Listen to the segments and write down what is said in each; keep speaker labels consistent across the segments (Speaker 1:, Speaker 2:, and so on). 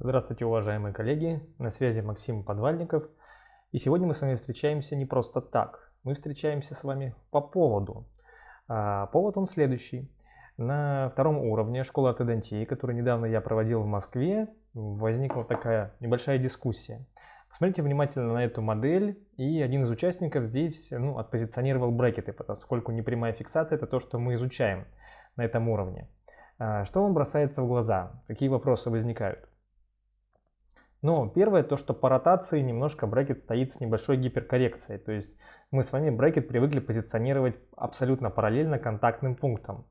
Speaker 1: Здравствуйте, уважаемые коллеги! На связи Максим Подвальников. И сегодня мы с вами встречаемся не просто так. Мы встречаемся с вами по поводу. А, повод он следующий. На втором уровне школы ортодонтии, которую недавно я проводил в Москве, возникла такая небольшая дискуссия. Посмотрите внимательно на эту модель, и один из участников здесь ну, отпозиционировал брекеты, поскольку непрямая фиксация – это то, что мы изучаем на этом уровне. А, что вам бросается в глаза? Какие вопросы возникают? Ну, первое, то, что по ротации немножко брекет стоит с небольшой гиперкоррекцией. То есть мы с вами брекет привыкли позиционировать абсолютно параллельно контактным пунктам.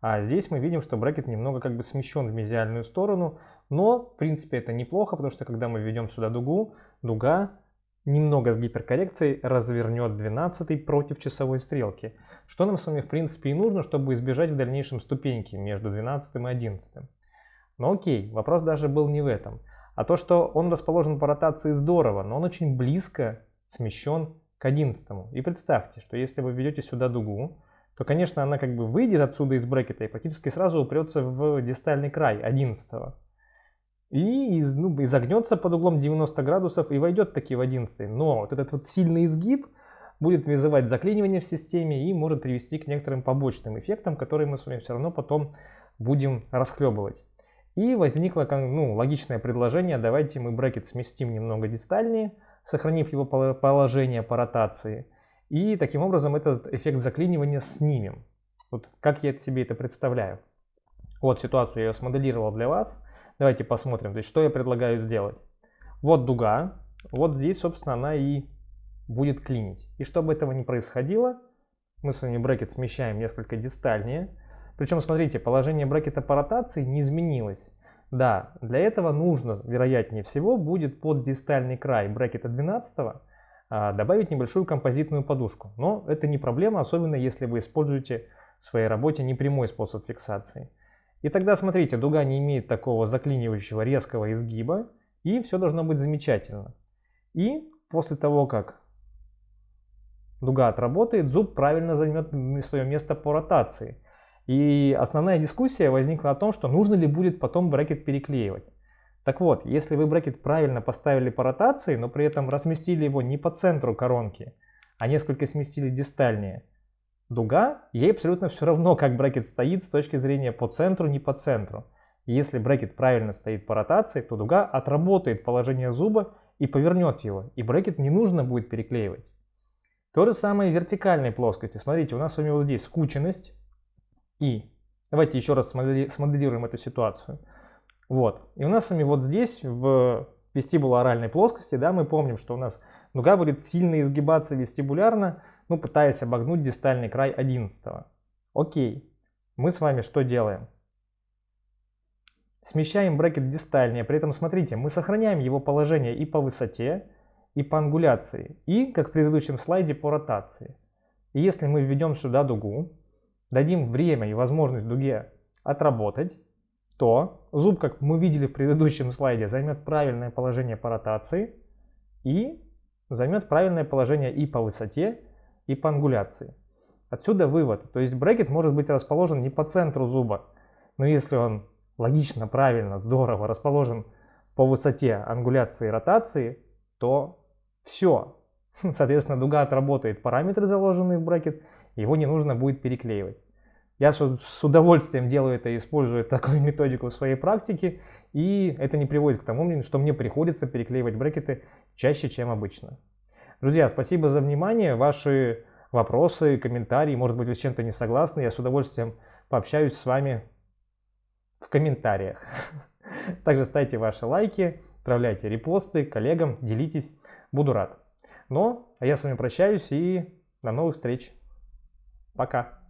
Speaker 1: А здесь мы видим, что брекет немного как бы смещен в мезиальную сторону, но в принципе это неплохо, потому что когда мы введем сюда дугу, дуга немного с гиперкоррекцией развернет 12 против часовой стрелки. Что нам с вами в принципе и нужно, чтобы избежать в дальнейшем ступеньки между 12 и 11. Но окей, вопрос даже был не в этом. А то, что он расположен по ротации здорово, но он очень близко смещен к 11. И представьте, что если вы ведете сюда дугу, то, конечно, она как бы выйдет отсюда из брекета и практически сразу упрется в дистальный край 11. И ну, изогнется под углом 90 градусов и войдет таки в 11. Но вот этот вот сильный изгиб будет вызывать заклинивание в системе и может привести к некоторым побочным эффектам, которые мы с вами все равно потом будем расхлебывать. И возникло ну, логичное предложение, давайте мы брекет сместим немного дистальнее, сохранив его положение по ротации. И таким образом этот эффект заклинивания снимем. Вот как я себе это представляю. Вот ситуацию я смоделировал для вас. Давайте посмотрим, то есть что я предлагаю сделать. Вот дуга, вот здесь, собственно, она и будет клинить. И чтобы этого не происходило, мы с вами брекет смещаем несколько дистальнее. Причем, смотрите, положение брекета по ротации не изменилось. Да, для этого нужно, вероятнее всего, будет под дистальный край брекета 12 а, добавить небольшую композитную подушку. Но это не проблема, особенно если вы используете в своей работе непрямой способ фиксации. И тогда, смотрите, дуга не имеет такого заклинивающего резкого изгиба, и все должно быть замечательно. И после того, как дуга отработает, зуб правильно займет свое место по ротации. И основная дискуссия возникла о том, что нужно ли будет потом брекет переклеивать. Так вот, если вы брекет правильно поставили по ротации, но при этом разместили его не по центру коронки, а несколько сместили дистальнее, дуга, ей абсолютно все равно, как брекет стоит с точки зрения по центру, не по центру. И если брекет правильно стоит по ротации, то дуга отработает положение зуба и повернет его, и брекет не нужно будет переклеивать. То же самое в вертикальной плоскости. Смотрите, у нас с вами вот здесь скученность, и. Давайте еще раз смоделируем эту ситуацию. Вот. И у нас с вами вот здесь, в вестибулооральной плоскости, да, мы помним, что у нас нога будет сильно изгибаться вестибулярно, ну, пытаясь обогнуть дистальный край 11. Окей. Мы с вами что делаем? Смещаем брекет дистальнее, при этом смотрите, мы сохраняем его положение и по высоте, и по ангуляции, и, как в предыдущем слайде, по ротации. И если мы введем сюда дугу, дадим время и возможность дуге отработать, то зуб, как мы видели в предыдущем слайде, займет правильное положение по ротации и займет правильное положение и по высоте, и по ангуляции. Отсюда вывод. То есть брекет может быть расположен не по центру зуба, но если он логично, правильно, здорово расположен по высоте ангуляции и ротации, то все. Соответственно, дуга отработает параметры, заложенные в брекет, его не нужно будет переклеивать. Я с удовольствием делаю это использую такую методику в своей практике, и это не приводит к тому, что мне приходится переклеивать брекеты чаще, чем обычно. Друзья, спасибо за внимание, ваши вопросы, комментарии, может быть вы с чем-то не согласны, я с удовольствием пообщаюсь с вами в комментариях. Также ставьте ваши лайки, отправляйте репосты коллегам, делитесь, буду рад. Но а я с вами прощаюсь и до новых встреч. Пока.